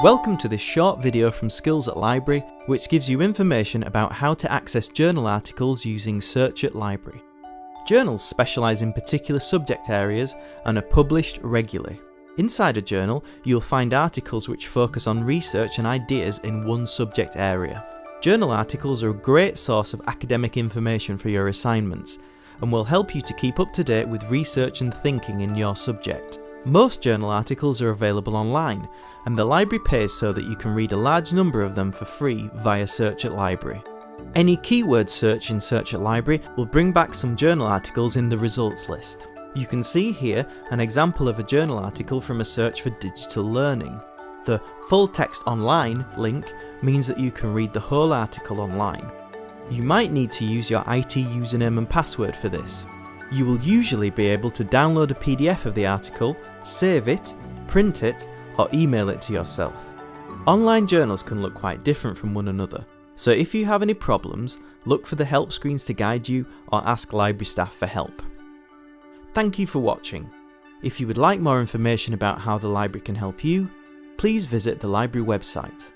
Welcome to this short video from Skills at Library, which gives you information about how to access journal articles using Search at Library. Journals specialise in particular subject areas and are published regularly. Inside a journal, you'll find articles which focus on research and ideas in one subject area. Journal articles are a great source of academic information for your assignments and will help you to keep up to date with research and thinking in your subject. Most journal articles are available online, and the library pays so that you can read a large number of them for free via Search at Library. Any keyword search in Search at Library will bring back some journal articles in the results list. You can see here an example of a journal article from a search for digital learning. The full text online link means that you can read the whole article online. You might need to use your IT username and password for this. You will usually be able to download a PDF of the article, save it, print it, or email it to yourself. Online journals can look quite different from one another, so if you have any problems, look for the help screens to guide you or ask library staff for help. Thank you for watching. If you would like more information about how the library can help you, please visit the library website